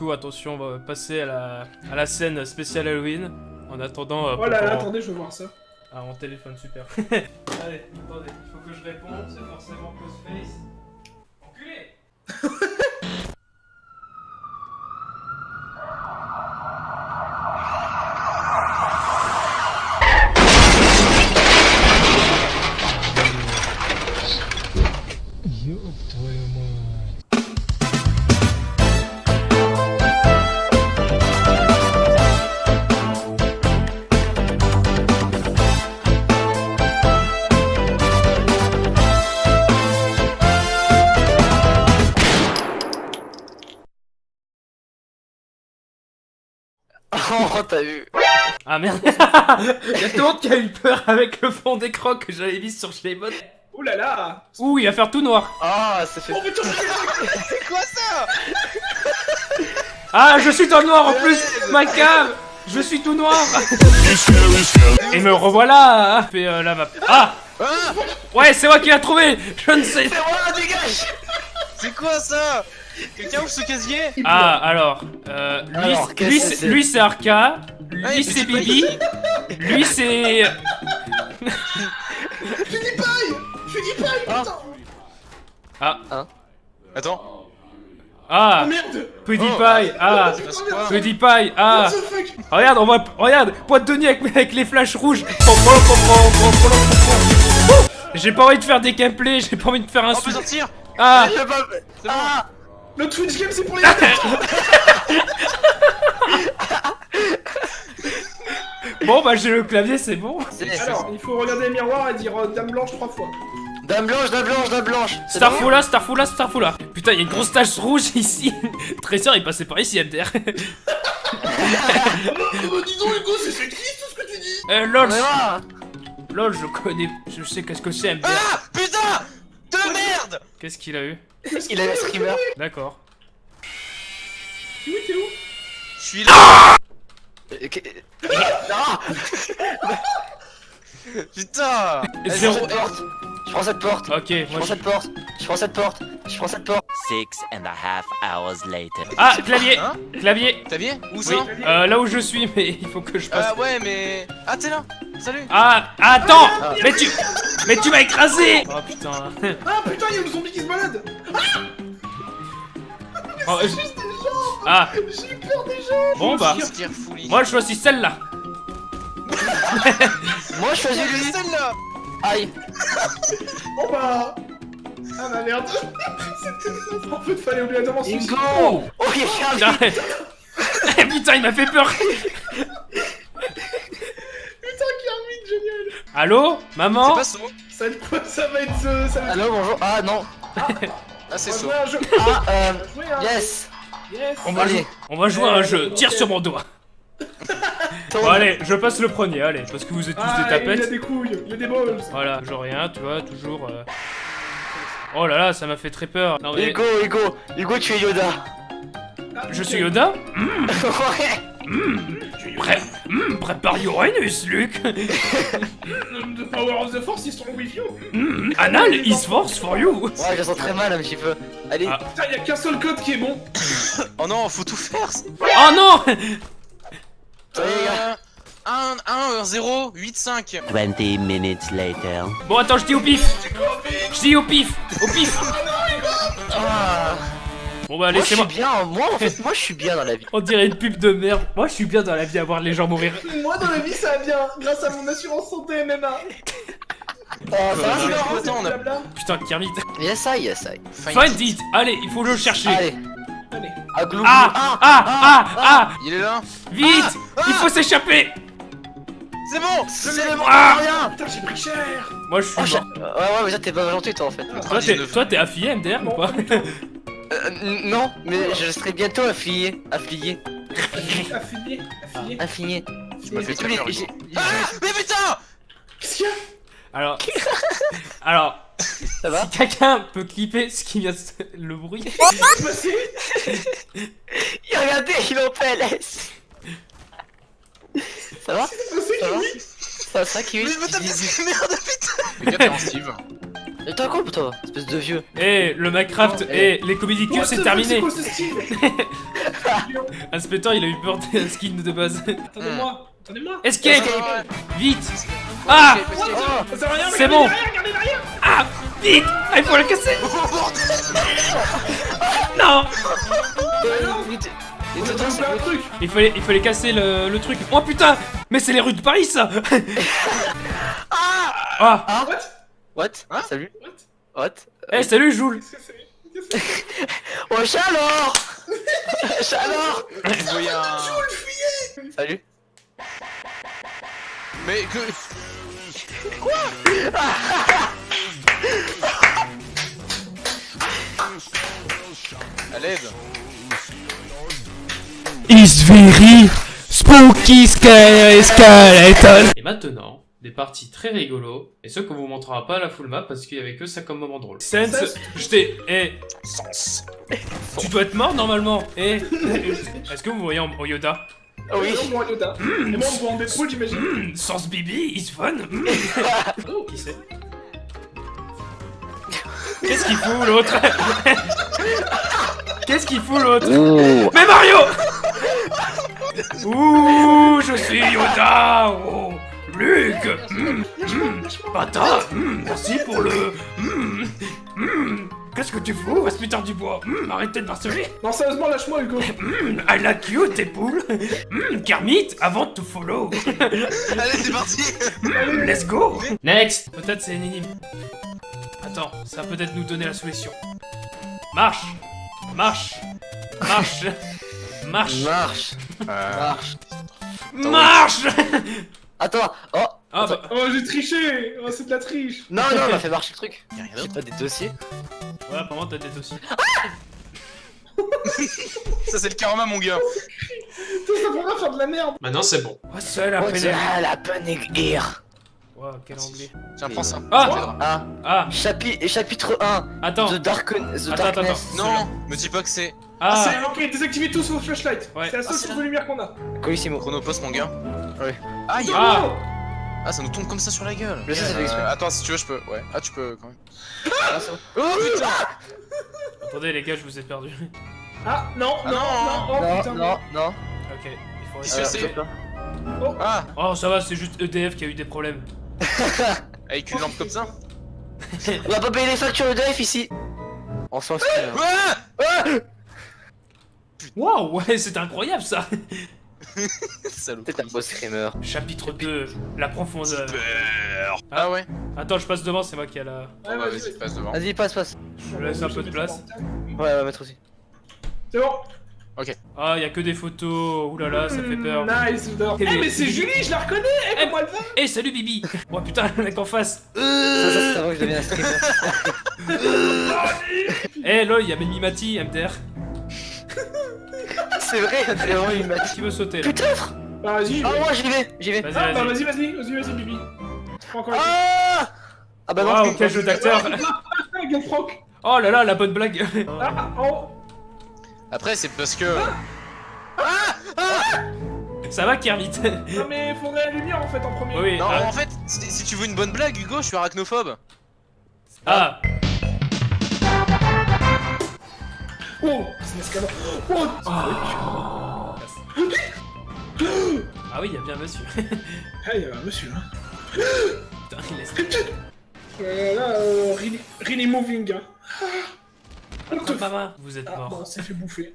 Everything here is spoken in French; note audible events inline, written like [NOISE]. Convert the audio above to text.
Coup, attention, on va passer à la, à la scène spéciale Halloween. En attendant... euh, Oh là là, attendez, je veux voir ça. Ah, mon téléphone, super. [LAUGHS] Allez, attendez, il faut que je réponde, c'est forcément Ghostface. Enculé [LAUGHS] Oh, t'as vu Ah merde. Il y a tout le monde qui a eu peur avec le fond d'écran que j'avais mis sur Shlemon. Oh là là. Ouh, il va faire tout noir. Ah, ça fait... Oh putain, [LAUGHS] C'est quoi ça? Ah, je suis dans le noir en plus. Ma cave Je suis tout noir. Et me revoilà. Fait euh, la map. Ah. Ah. Ouais, c'est moi qui l'ai trouvé. Je ne sais C'est moi, dégage. C'est quoi ça? Quelqu'un ouvre ce casier Ah, alors, euh, lui, Alors, lui, c'est- c'est lui c'est Arca, lui Ouais, c'est Bibi, lui c'est... PewDiePie PewDiePie, Ah. putain. Attends. Ah. Oh merde. PewDiePie Ah passe quoi PewDiePie Ah. What the fuck? Regarde, on voit... Regarde Pointe de avec, avec les flashs rouges. J'ai pas envie de faire des gameplays, j'ai pas envie de faire un On peut sortir. Ah. Ah Le Twitch Game, c'est pour les [LAUGHS] Bon bah j'ai le clavier, c'est bon. Alors, il faut regarder les miroirs et dire euh, Dame Blanche trois fois. Dame blanche, dame blanche, dame blanche. Starfoula, Starfoula, Starfoula Putain, il y a une grosse tache rouge [LAUGHS] ici. Trésor, il passait par ici, MDR dis donc, Hugo, c'est sexiste tout ce que tu dis. Euh, lol, lol, je connais... Je sais qu'est-ce que c'est, MDR Ah Putain Qu'est-ce qu'il a eu Il a le streamer D'accord. Oui, t'es où? Je suis là Euh, que- Ah [LAUGHS] Putain Je Zéro- prends cette porte. Je prends cette porte. Ok, Je moi prends je... cette porte. Je prends cette porte. Je prends cette porte. Six and a half hours later. Ah, clavier. Hein Clavier. T'as bien Où Oui, ça? Euh, là où je suis, [LAUGHS] mais il faut que je passe... Ah ouais mais... Ah t'es là Salut. Ah, attends. Mais tu... Mais tu m'as écrasé. Oh putain Ah putain, il y a le zombie qui se balade. Oh, je- Juste des gens. Ah, J'ai eu peur des gens. Bon bah... Moi je choisis celle-là. [LAUGHS] Moi je choisis lui celle-là. Aïe. Bon bah... Ah bah merde. [LAUGHS] En fait, fallait obligatoirement se Ingo Oh Oh, il Putain, il m'a fait peur Putain, Kermit, Allô C'est Maman pas son Ça va être quoi Ça va être... euh, Ça va être... Allô, bonjour. Ah non. Ah. C'est On va son jouer à un jeu. Ah, euh... On va jouer à un- Yes. Yes. On va, Allez. jouer, on va jouer à un jeu, tire sur mon doigt. [LAUGHS] Bon allez, je passe le premier, allez, parce que vous êtes tous Ah, des il a tapettes des couilles, il a des balls. Voilà, toujours rien, tu vois, toujours... euh. Oh là là, ça m'a fait très peur. Non mais... Hugo, Hugo Hugo, tu es Yoda. Ah, Je suis Yoda [LAUGHS] Ouais Pré... Hmm, prépare Uranus, Luke [LAUGHS] The power of the force is strong with you Hmm, Anal is force for you Ouais, je sens très mal un petit peu. Allez, Ah. Putain, il y a qu'un seul code qui est bon Oh non, faut tout faire Oh non Allez, les gars. Euh... 1, 1, 0, 8, 5 Twenty minutes later. Bon attends, je dis au pif Je dis au pif Au pif Ah. Bon bah Moi, je suis laissez-moi... bien, moi en fait, moi je suis bien dans la vie. [LAUGHS] On dirait une pub de merde. Moi je suis bien dans la vie à voir les gens mourir. Moi, dans la vie, ça va bien, grâce à mon assurance santé MMA Oh, ça va, Euh, sinon attends, on a-. Putain, Kermit. Yes, I, yes, I. Find it. Allez, il faut le chercher. Allez, Allez. glou Ah Ah Ah Ah Il est là. Vite. Ah Il faut s'échapper. C'est bon. C'est bon, Ah. Rien. Putain, j'ai pris cher. Moi je suis Oh. Ouais, ouais, mais ça t'es pas gentil toi en fait. Toi t'es, toi t'es affilié MDR ou pas? Euh, non, mais je serai bientôt affilié. Affilié. Affilié, affilié. Affilié. Ah Mais putain Qu'est-ce qu'il y a? Alors... Alors... Ça va Si quelqu'un peut clipper ce qui vient de... se- le bruit... Il regardez, il est en PLS. Ça va? Ça va? Ça va, ça, Kiwi? Mais je me tape des merde putain Les gars, t'es en Steve? T'es un con toi, espèce de vieux. Eh, le Minecraft, eh, les comédie cubes, c'est terminé. C'est quoi ce style [LAUGHS] Inspecteur, il a eu peur d'un skin de base. Attendez-moi, attendez-moi. Escape. Ah, Vite. Ah C'est bon. derrière, regardez derrière. Ah Vite. Ah, il faut le casser. [LAUGHS] Non. Il fallait, il fallait casser le, le truc. Oh putain. Mais c'est les rues de Paris, ça. Ah [LAUGHS] Ah. What? What? Hein? Salut. What? What? Eh, salut, Joule. Qu'est-ce que c'est? Qu'est-ce que c'est? [LAUGHS] Oh chaleur Chaleur Vous voyez un... Salut. Mais que... Quoi? À l'aide. It's very spooky skeleton. Et maintenant, des parties très rigolos, et ceux qu'on vous montrera pas à la full map parce qu'il y avait que ça comme moment drôle. Sense, Sense. je t'ai... Eh, Sens. tu dois être mort normalement. Eh, [LAUGHS] est-ce que vous voyez en, en Yoda? Ah oui Non, moi, Yoda. Et moi, on voit en Deadpool, j'imagine. Hmm, Sans Bibi, is fun. Hmm. [LAUGHS] Oh, qui c'est? [LAUGHS] Qu'est-ce qu'il fout l'autre? Qu'est-ce qu'il fout l'autre? Mais Mario Ouh, je suis Yoda Oh, Luc. Pata hmm, Merci pour le... hmm, Qu'est-ce que tu fous, aspirateur du bois Hmm, Arrêtez de marceler. Non, sérieusement, lâche-moi, Hugo. I like you, tes poules. Kermit, avant to follow. [LAUGHS] Allez, c'est parti. Let's go. Next. Peut-être c'est une énigme. Attends, ça va peut-être nous donner la solution. Marche. Marche. Marche. Marche. Marche. Marche. Marche Attends Oh Ah bah... Oh, j'ai triché. Oh, c'est de la triche. Non non on a [LAUGHS] fait marcher le truc Y'a rien d'autre pas des dossiers Ouais, apparemment t'as des dossiers. Ça c'est le karma mon gars Tout ça pour faire de la merde. Maintenant c'est bon. Oh, seul Oh après c'est ah, la aiguille Wow, quel anglais. Tiens, prends ça. Ah Ça. Ah Ah Chapitre chapitre 1 Attends The Dark The Attends, Darkness Non, me dis pas que c'est Ah C'est ok, désactivez tous vos flashlights. Ouais. C'est la seule Ah, de lumière qu'on a. Colissimo Chronopost mon gars. Ouais. Aïe Ah Ah, ça nous tombe comme ça sur la gueule. Mais ça, c'est fait exprès. Attends, si tu veux, je peux. Ouais. Ah, tu peux quand même. Ah, bon. Oh putain Attendez les gars, je vous ai perdu. Ah, non, Ah, non, non. non, oh Non putain. non non Ok, il faut c'est Euh, Ah Oh ça va, c'est juste EDF qui a eu des problèmes. Avec une lampe comme ça [LAUGHS] On va pas payer les factures EDF ici On s'en fout hein. Ah Waouh, ouais, c'est incroyable ça [LAUGHS] C'est un beau screamer Chapitre 2, la profondeur. Ah ouais Attends, je passe devant, c'est moi qui a la... Ouais, Bah, vas-y, passe devant. Vas-y passe passe Je laisse un peu de place. Ouais on va mettre aussi C'est bon. Ah, y a que des photos, oulala, ça fait peur. Hmm, Nice, j'adore. Eh, Eh, mais- c'est Julie, je la reconnais. Eh, Eh, elle va Eh, salut Bibi Oh putain, le mec en face Ça ça c'est avant que je devienne un streamer [LAUGHS] Eh, lol, y'a Mati, MDR. [LAUGHS] C'est vrai [LAUGHS] c'est vraiment une match Qui veut sauter là Peut-être Bah, vas-y. Ah moi j'y vais j'y vais Vas-y, Ah, bah, vas-y. vas-y, vas-y, vas-y, Bibi. Ah Ah bah non Waouh, quel jeu d'acteur [LAUGHS] Ah. [LAUGHS] Oh là là, la bonne blague Ah, oh. Après, c'est parce que. Ça va, Kermit Non, mais faudrait la lumière en fait en premier. Oui, Non, ah, en fait, si si tu veux une bonne blague, Hugo, je suis arachnophobe. ah, Oh, c'est un escalade. Oh, ah oui, y'a bien monsieur. Ah, il y a un monsieur. Hein. Putain, il laisse... Euh, là, euh, really, really moving. Hein. On te Ah, maman, vous êtes Ah, mort. bon, on s'est fait bouffer.